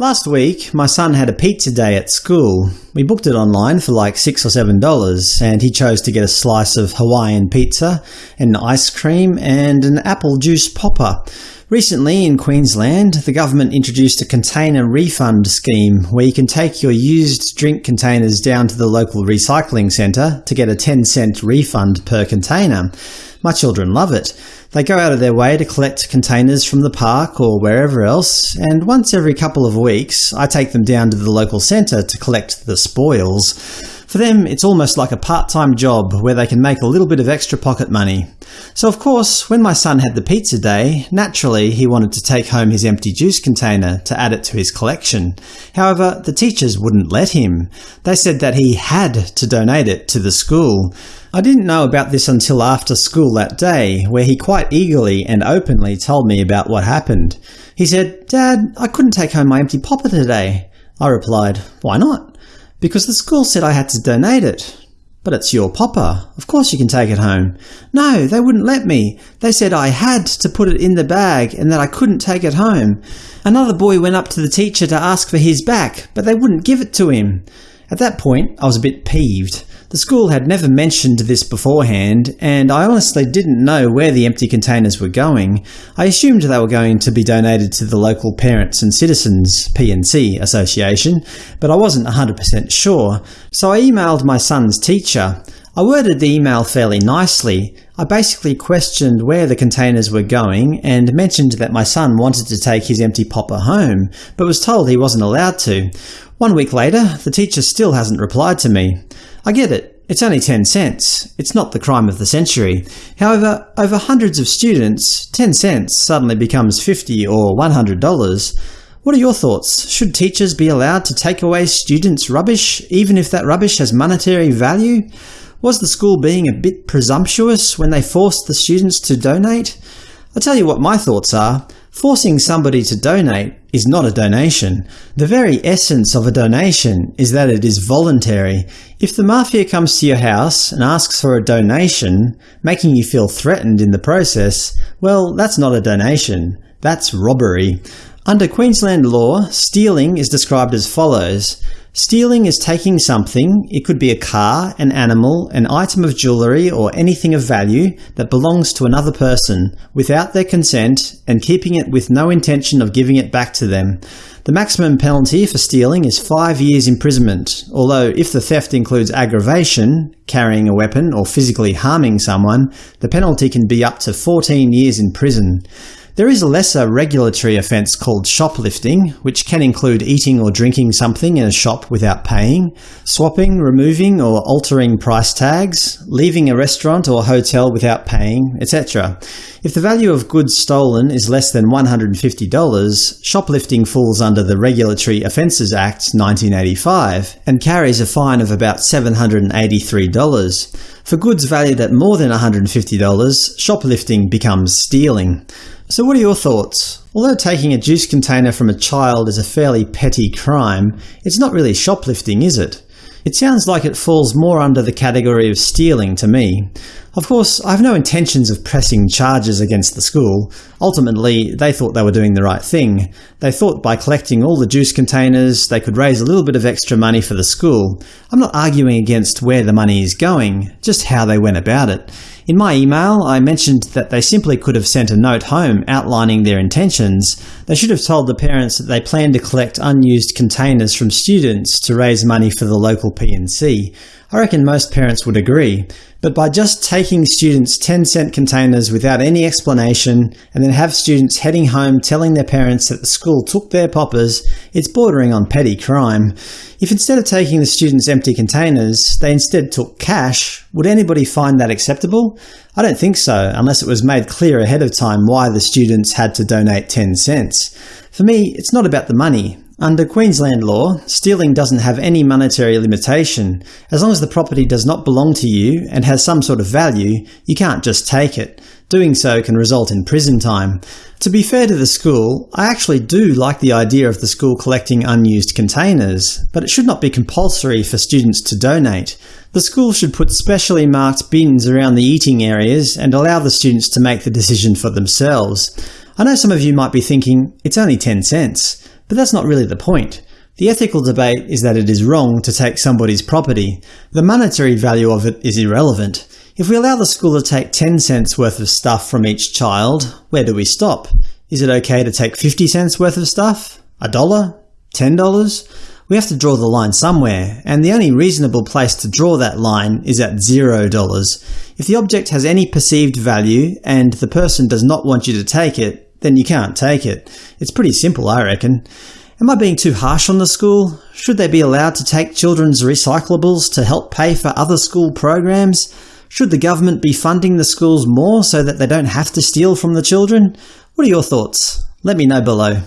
Last week, my son had a pizza day at school. We booked it online for like 6 or $7, and he chose to get a slice of Hawaiian pizza, an ice cream, and an apple juice popper. Recently, in Queensland, the government introduced a container refund scheme where you can take your used drink containers down to the local recycling centre to get a 10 cent refund per container. My children love it. They go out of their way to collect containers from the park or wherever else, and once every couple of weeks I take them down to the local centre to collect the spoils. For them, it's almost like a part-time job where they can make a little bit of extra pocket money. So of course, when my son had the pizza day, naturally he wanted to take home his empty juice container to add it to his collection. However, the teachers wouldn't let him. They said that he had to donate it to the school. I didn't know about this until after school that day, where he quite eagerly and openly told me about what happened. He said, Dad, I couldn't take home my empty popper today. I replied, Why not? Because the school said I had to donate it. But it's your popper. Of course you can take it home. No, they wouldn't let me. They said I had to put it in the bag and that I couldn't take it home. Another boy went up to the teacher to ask for his back, but they wouldn't give it to him. At that point, I was a bit peeved. The school had never mentioned this beforehand, and I honestly didn't know where the empty containers were going. I assumed they were going to be donated to the local Parents and Citizens P&C Association, but I wasn't 100% sure, so I emailed my son's teacher. I worded the email fairly nicely. I basically questioned where the containers were going and mentioned that my son wanted to take his empty popper home, but was told he wasn't allowed to. One week later, the teacher still hasn't replied to me. I get it. It's only 10 cents. It's not the crime of the century. However, over hundreds of students, 10 cents suddenly becomes 50 or $100. What are your thoughts? Should teachers be allowed to take away students' rubbish, even if that rubbish has monetary value? Was the school being a bit presumptuous when they forced the students to donate? I'll tell you what my thoughts are. Forcing somebody to donate is not a donation. The very essence of a donation is that it is voluntary. If the mafia comes to your house and asks for a donation, making you feel threatened in the process, well, that's not a donation. That's robbery. Under Queensland law, stealing is described as follows. Stealing is taking something – it could be a car, an animal, an item of jewellery or anything of value that belongs to another person, without their consent, and keeping it with no intention of giving it back to them. The maximum penalty for stealing is five years imprisonment, although if the theft includes aggravation, carrying a weapon or physically harming someone, the penalty can be up to 14 years in prison. There is a lesser regulatory offence called shoplifting, which can include eating or drinking something in a shop without paying, swapping, removing or altering price tags, leaving a restaurant or hotel without paying, etc. If the value of goods stolen is less than $150, shoplifting falls under the Regulatory Offences Act 1985 and carries a fine of about $783. For goods valued at more than $150, shoplifting becomes stealing. So what are your thoughts? Although taking a juice container from a child is a fairly petty crime, it's not really shoplifting, is it? It sounds like it falls more under the category of stealing to me. Of course, I have no intentions of pressing charges against the school. Ultimately, they thought they were doing the right thing. They thought by collecting all the juice containers they could raise a little bit of extra money for the school. I'm not arguing against where the money is going, just how they went about it. In my email, I mentioned that they simply could have sent a note home outlining their intentions. They should have told the parents that they planned to collect unused containers from students to raise money for the local P&C. I reckon most parents would agree. But by just taking students 10 cent containers without any explanation and then have students heading home telling their parents that the school took their poppers, it's bordering on petty crime. If instead of taking the students empty containers, they instead took cash, would anybody find that acceptable? I don't think so, unless it was made clear ahead of time why the students had to donate 10 cents. For me, it's not about the money. Under Queensland law, stealing doesn't have any monetary limitation. As long as the property does not belong to you and has some sort of value, you can't just take it. Doing so can result in prison time. To be fair to the school, I actually do like the idea of the school collecting unused containers, but it should not be compulsory for students to donate. The school should put specially marked bins around the eating areas and allow the students to make the decision for themselves. I know some of you might be thinking, it's only 10 cents. But that's not really the point. The ethical debate is that it is wrong to take somebody's property. The monetary value of it is irrelevant. If we allow the school to take 10 cents worth of stuff from each child, where do we stop? Is it okay to take 50 cents worth of stuff? A dollar? Ten dollars? We have to draw the line somewhere, and the only reasonable place to draw that line is at zero dollars. If the object has any perceived value, and the person does not want you to take it, then you can't take it. It's pretty simple, I reckon. Am I being too harsh on the school? Should they be allowed to take children's recyclables to help pay for other school programs? Should the government be funding the schools more so that they don't have to steal from the children? What are your thoughts? Let me know below.